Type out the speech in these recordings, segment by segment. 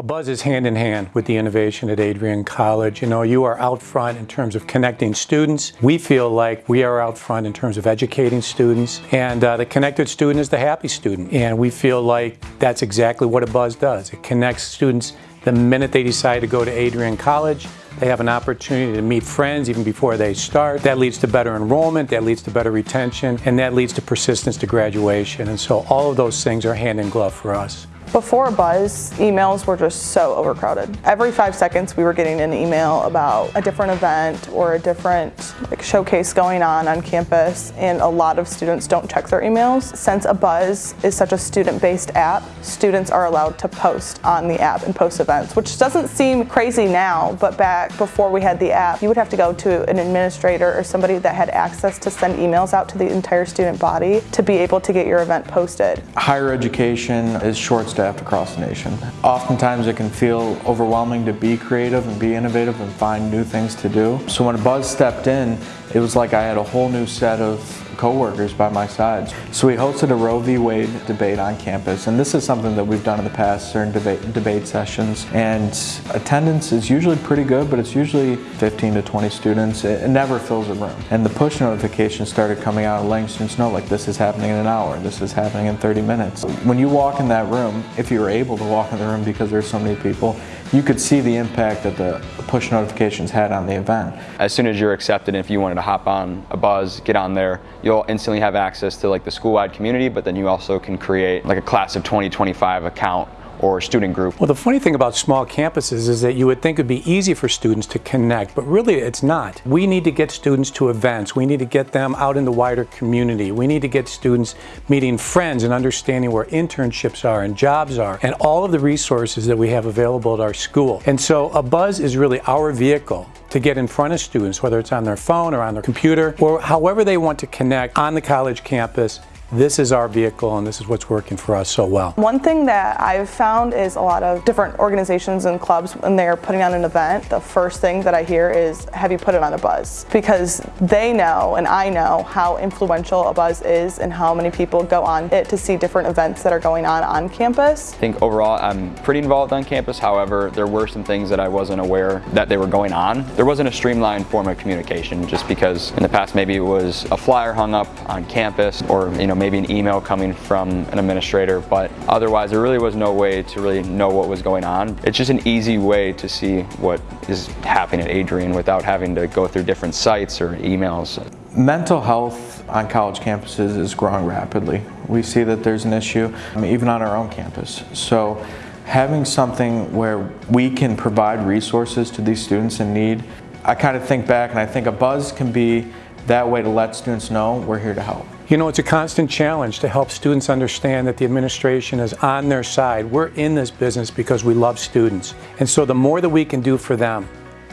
A buzz is hand in hand with the innovation at Adrian College. You know, you are out front in terms of connecting students. We feel like we are out front in terms of educating students. And uh, the connected student is the happy student. And we feel like that's exactly what a buzz does. It connects students the minute they decide to go to Adrian College. They have an opportunity to meet friends even before they start. That leads to better enrollment, that leads to better retention, and that leads to persistence to graduation. And so all of those things are hand in glove for us. Before Buzz, emails were just so overcrowded. Every five seconds we were getting an email about a different event or a different like, showcase going on on campus and a lot of students don't check their emails. Since a Buzz is such a student-based app, students are allowed to post on the app and post events, which doesn't seem crazy now, but back before we had the app, you would have to go to an administrator or somebody that had access to send emails out to the entire student body to be able to get your event posted. Higher education is short staffed across the nation. Oftentimes it can feel overwhelming to be creative and be innovative and find new things to do. So when Buzz stepped in, it was like I had a whole new set of co-workers by my side. So we hosted a Roe v. Wade debate on campus, and this is something that we've done in the past, certain debate, debate sessions, and attendance is usually pretty good, but it's usually 15 to 20 students. It, never fills a room. And the push notifications started coming out letting students know, like, this is happening in an hour, this is happening in 30 minutes. When you walk in that room, if you were able to walk in the room because there's so many people, you could see the impact that the push notifications had on the event. As soon as you're accepted, if you wanted to hop on a buzz, get on there, you'll instantly have access to like the school-wide community, but then you also can create like a class of 2025 account or student group. Well, the funny thing about small campuses is that you would think it'd be easy for students to connect, but really it's not. We need to get students to events. We need to get them out in the wider community. We need to get students meeting friends and understanding where internships are and jobs are and all of the resources that we have available at our school. And so a buzz is really our vehicle to get in front of students, whether it's on their phone or on their computer, or however they want to connect on the college campus this is our vehicle and this is what's working for us so well. One thing that I've found is a lot of different organizations and clubs when they're putting on an event, the first thing that I hear is, have you put it on a buzz? Because they know and I know how influential a buzz is and how many people go on it to see different events that are going on on campus. I think overall I'm pretty involved on campus, however there were some things that I wasn't aware that they were going on. There wasn't a streamlined form of communication just because in the past maybe it was a flyer hung up on campus or you know maybe an email coming from an administrator, but otherwise there really was no way to really know what was going on. It's just an easy way to see what is happening at Adrian without having to go through different sites or emails. Mental health on college campuses is growing rapidly. We see that there's an issue even on our own campus. So having something where we can provide resources to these students in need, I kind of think back and I think a buzz can be that way to let students know we're here to help. You know, it's a constant challenge to help students understand that the administration is on their side. We're in this business because we love students. And so the more that we can do for them,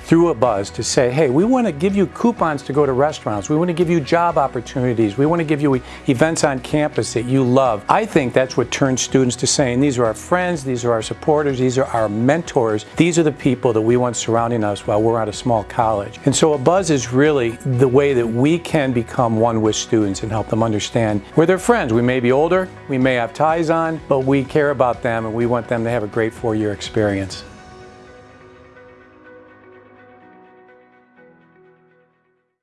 through a buzz to say, hey, we want to give you coupons to go to restaurants. We want to give you job opportunities. We want to give you events on campus that you love. I think that's what turns students to saying, these are our friends, these are our supporters, these are our mentors. These are the people that we want surrounding us while we're at a small college. And so a buzz is really the way that we can become one with students and help them understand we're their friends. We may be older, we may have ties on, but we care about them and we want them to have a great four-year experience.